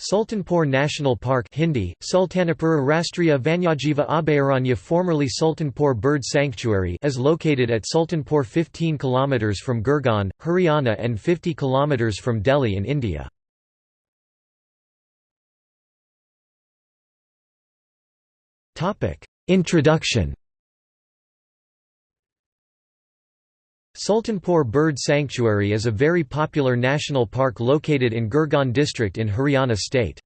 Sultanpur National Park Hindi, Sultanapur Rastriya Vanyajiva Abhayaranya formerly Sultanpur Bird Sanctuary is located at Sultanpur 15 km from Gurgaon, Haryana and 50 km from Delhi in India. Introduction Sultanpur Bird Sanctuary is a very popular national park located in Gurgaon district in Haryana state.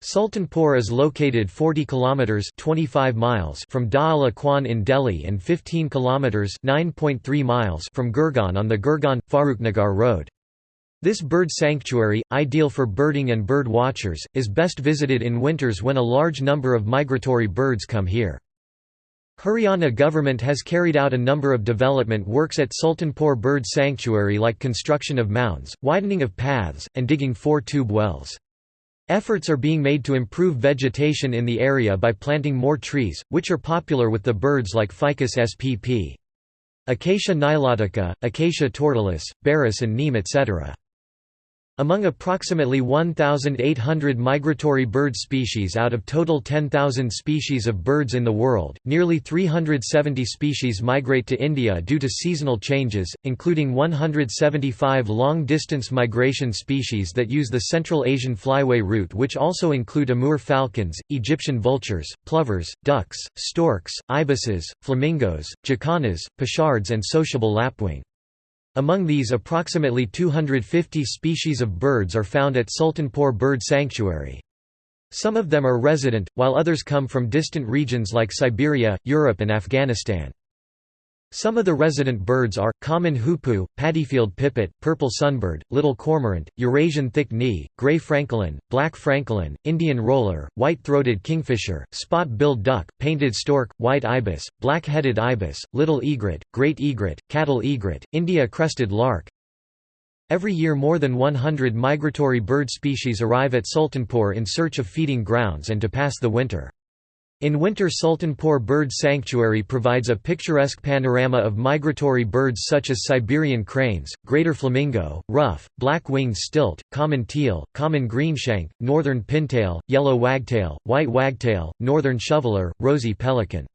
Sultanpur is located 40 kilometers 25 miles from Dhaula Kuan in Delhi and 15 kilometers 9.3 miles from Gurgaon on the Gurgaon Farrukhnagar road. This bird sanctuary, ideal for birding and bird watchers, is best visited in winters when a large number of migratory birds come here. Haryana government has carried out a number of development works at Sultanpur Bird Sanctuary like construction of mounds, widening of paths, and digging four tube wells. Efforts are being made to improve vegetation in the area by planting more trees, which are popular with the birds like Ficus spp. Acacia nilotica, Acacia tortilis, Baris and neem etc. Among approximately 1,800 migratory bird species out of total 10,000 species of birds in the world, nearly 370 species migrate to India due to seasonal changes, including 175 long-distance migration species that use the Central Asian flyway route which also include Amur falcons, Egyptian vultures, plovers, ducks, storks, ibises, flamingos, jacanas, pochards and sociable lapwing. Among these approximately 250 species of birds are found at Sultanpur Bird Sanctuary. Some of them are resident, while others come from distant regions like Siberia, Europe and Afghanistan. Some of the resident birds are, common hoopoe, paddyfield pipit, purple sunbird, little cormorant, Eurasian thick-knee, grey francolin, black francolin, Indian roller, white-throated kingfisher, spot-billed duck, painted stork, white ibis, black-headed ibis, little egret, great egret, cattle egret, India-crested lark. Every year more than 100 migratory bird species arrive at Sultanpur in search of feeding grounds and to pass the winter. In winter Sultanpur Bird Sanctuary provides a picturesque panorama of migratory birds such as Siberian cranes, greater flamingo, ruff, black-winged stilt, common teal, common greenshank, northern pintail, yellow wagtail, white wagtail, northern shoveler, rosy pelican.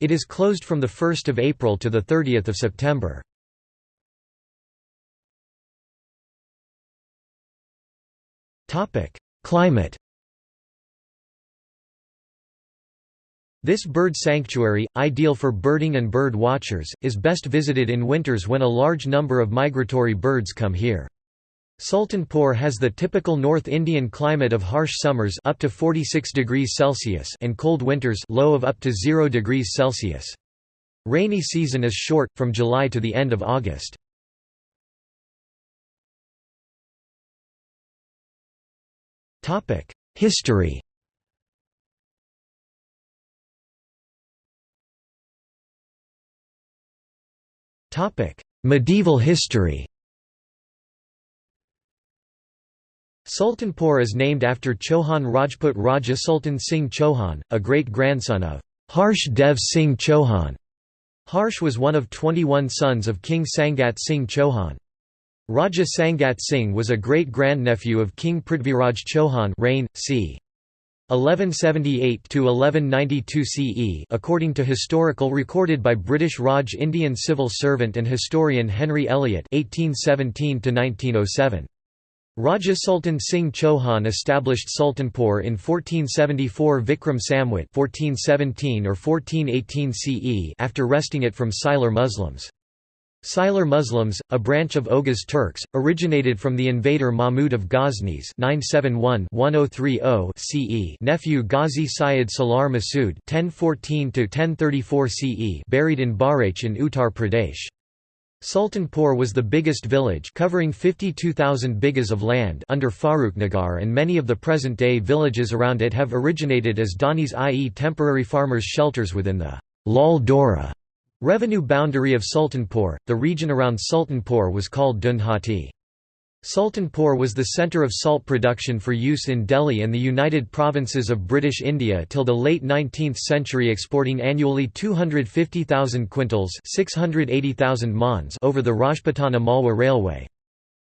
It is closed from 1 April to 30 September. Climate This bird sanctuary, ideal for birding and bird watchers, is best visited in winters when a large number of migratory birds come here. Sultanpur has the typical North Indian climate of harsh summers up to 46 degrees Celsius and cold winters low of up to 0 degrees Celsius. Rainy season is short, from July to the end of August. History Medieval history Sultanpur is named after Chauhan Rajput Raja Sultan Singh Chauhan, a great-grandson of Harsh Dev Singh Chauhan. Harsh was one of 21 sons of King Sangat Singh Chauhan. Raja Sangat Singh was a great-grandnephew of King Prithviraj Chauhan reign, c. 1178 to 1192 CE according to historical recorded by British Raj Indian civil servant and historian Henry Elliot 1817 to 1907 Raja Sultan Singh Chauhan established Sultanpur in 1474 Vikram Samvat 1417 or 1418 CE after wresting it from Sylar Muslims Sylar Muslims, a branch of Oghuz Turks, originated from the invader Mahmud of Ghaznis 971-1030 CE nephew Ghazi Syed Salar Masood 1014-1034 CE buried in Bahraich in Uttar Pradesh. Sultanpur was the biggest village covering 52,000 bighas of land under Farrukhnagar and many of the present-day villages around it have originated as Dhanis i.e. temporary farmers' shelters within the Lal Dora Revenue boundary of Sultanpur, the region around Sultanpur was called Dunhati. Sultanpur was the centre of salt production for use in Delhi and the United Provinces of British India till the late 19th century exporting annually 250,000 quintals 680,000 maunds over the Rajputana Malwa Railway.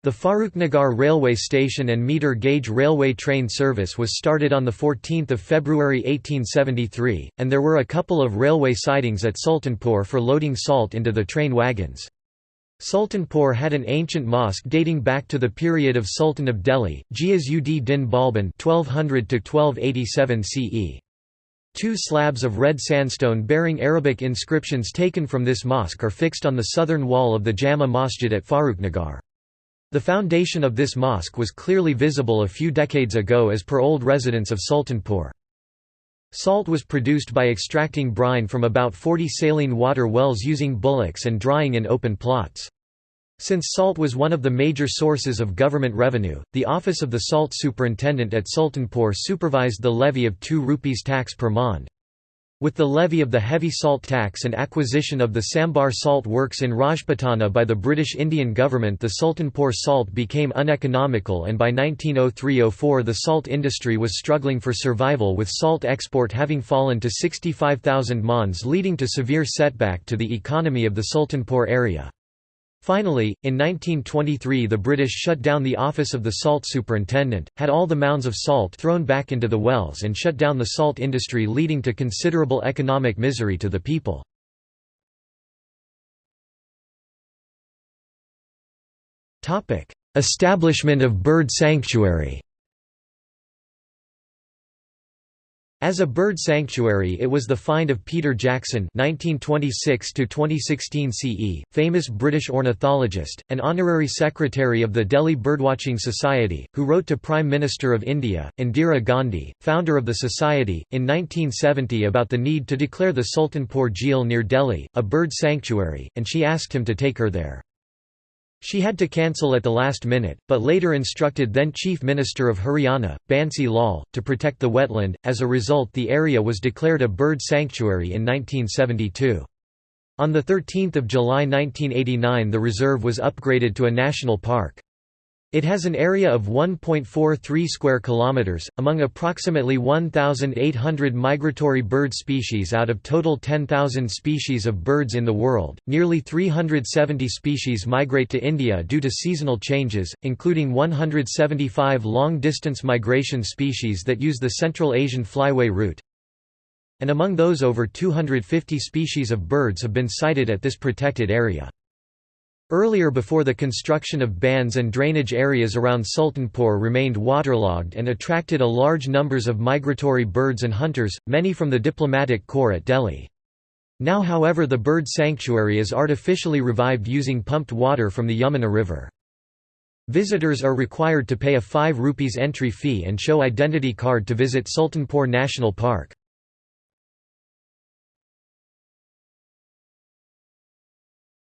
The Farrukhnagar railway station and meter gauge railway train service was started on 14 February 1873, and there were a couple of railway sidings at Sultanpur for loading salt into the train wagons. Sultanpur had an ancient mosque dating back to the period of Sultan of Delhi, Ghiyas-ud-Din Balban 1200 CE. Two slabs of red sandstone bearing Arabic inscriptions taken from this mosque are fixed on the southern wall of the Jama Masjid at Farrukhnagar. The foundation of this mosque was clearly visible a few decades ago as per old residents of Sultanpur. Salt was produced by extracting brine from about 40 saline water wells using bullocks and drying in open plots. Since salt was one of the major sources of government revenue, the office of the salt superintendent at Sultanpur supervised the levy of 2 rupees tax per maund. With the levy of the heavy salt tax and acquisition of the Sambhar salt works in Rajputana by the British Indian government the Sultanpur salt became uneconomical and by 1903–04 the salt industry was struggling for survival with salt export having fallen to 65,000 maunds leading to severe setback to the economy of the Sultanpur area. Finally, in 1923 the British shut down the office of the salt superintendent, had all the mounds of salt thrown back into the wells and shut down the salt industry leading to considerable economic misery to the people. Establishment of bird sanctuary As a bird sanctuary it was the find of Peter Jackson (1926–2016 CE), famous British ornithologist, and honorary secretary of the Delhi Birdwatching Society, who wrote to Prime Minister of India, Indira Gandhi, founder of the society, in 1970 about the need to declare the Sultanpur Jheel near Delhi, a bird sanctuary, and she asked him to take her there. She had to cancel at the last minute, but later instructed then Chief Minister of Haryana, Bansi Lal, to protect the wetland. As a result, the area was declared a bird sanctuary in 1972. On 13 July 1989 the reserve was upgraded to a national park. It has an area of 1.43 square kilometers among approximately 1800 migratory bird species out of total 10,000 species of birds in the world. Nearly 370 species migrate to India due to seasonal changes, including 175 long-distance migration species that use the Central Asian flyway route. And among those over 250 species of birds have been sighted at this protected area. Earlier before the construction of bunds and drainage areas around Sultanpur remained waterlogged and attracted a large numbers of migratory birds and hunters, many from the diplomatic corps at Delhi. Now however the bird sanctuary is artificially revived using pumped water from the Yamuna River. Visitors are required to pay a 5 rupees entry fee and show identity card to visit Sultanpur National Park.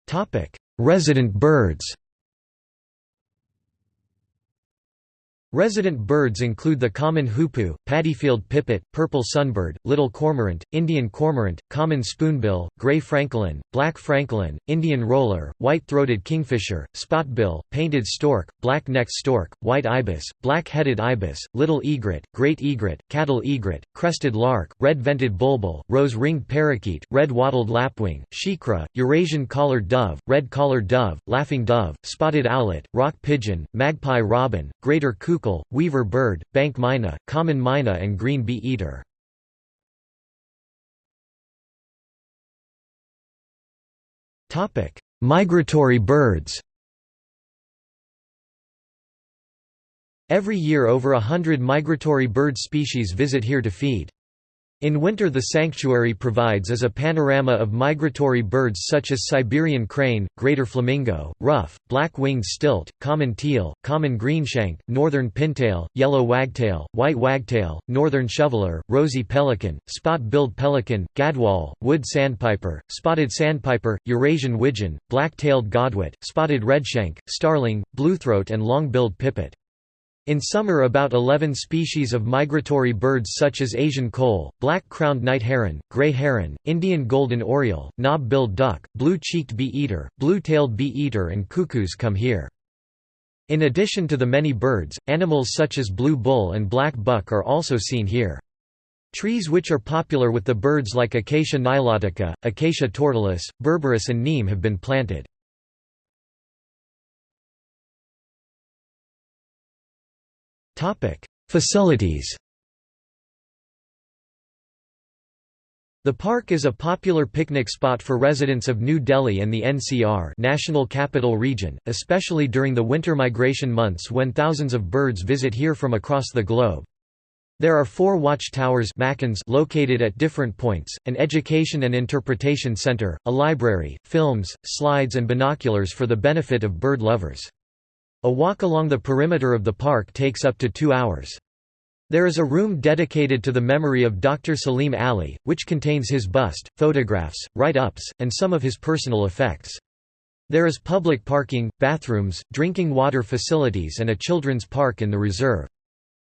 Topic: Resident birds Resident birds include the common hoopoe, paddyfield pipit, purple sunbird, little cormorant, Indian cormorant, common spoonbill, grey francolin, black francolin, Indian roller, white-throated kingfisher, spotbill, painted stork, black-necked stork, white ibis, black-headed ibis, little egret, great egret, cattle egret, crested lark, red-vented bulbul, rose-ringed parakeet, red-wattled lapwing, shikra, Eurasian collared dove, red-collared dove, laughing dove, spotted owlet, rock pigeon, magpie robin, greater cuckoo weaver bird, bank myna, common myna and green bee-eater. Migratory birds Every year over a hundred migratory bird species visit here to feed. In winter the sanctuary provides as a panorama of migratory birds such as Siberian crane, greater flamingo, ruff, black-winged stilt, common teal, common greenshank, northern pintail, yellow wagtail, white wagtail, northern shoveler, rosy pelican, spot-billed pelican, gadwall, wood sandpiper, spotted sandpiper, Eurasian widgeon, black-tailed godwit, spotted redshank, starling, bluethroat and long-billed pipit. In summer about 11 species of migratory birds such as Asian koel, black-crowned night heron, gray heron, Indian golden oriole, knob-billed duck, blue-cheeked bee-eater, blue-tailed bee-eater and cuckoos come here. In addition to the many birds, animals such as blue bull and black buck are also seen here. Trees which are popular with the birds like Acacia nilotica, Acacia tortilis, berberis and neem have been planted. Facilities The park is a popular picnic spot for residents of New Delhi and the NCR National Capital Region, especially during the winter migration months when thousands of birds visit here from across the globe. There are four watchtowers located at different points, an education and interpretation center, a library, films, slides and binoculars for the benefit of bird lovers. A walk along the perimeter of the park takes up to two hours. There is a room dedicated to the memory of Dr. Salim Ali, which contains his bust, photographs, write-ups, and some of his personal effects. There is public parking, bathrooms, drinking water facilities and a children's park in the reserve.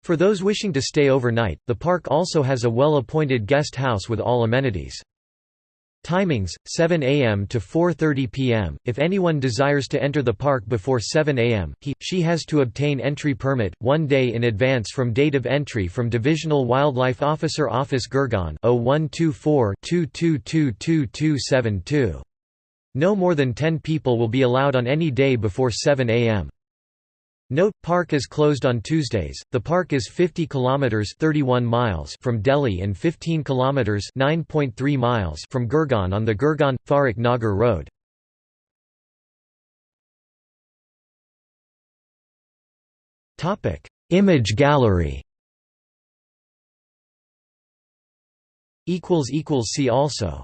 For those wishing to stay overnight, the park also has a well-appointed guest house with all amenities. Timings, 7 a.m. to 4.30 p.m. If anyone desires to enter the park before 7 a.m., he, she has to obtain entry permit, one day in advance from date of entry from Divisional Wildlife Officer Office Gurgaon 0124-2222272. No more than 10 people will be allowed on any day before 7 a.m. Note, park is closed on Tuesdays. The park is 50 kilometers (31 miles) from Delhi and 15 kilometers (9.3 miles) from Gurgaon on the Gurgaon Farrukh Nagar road. Topic: Image gallery. equals equals see also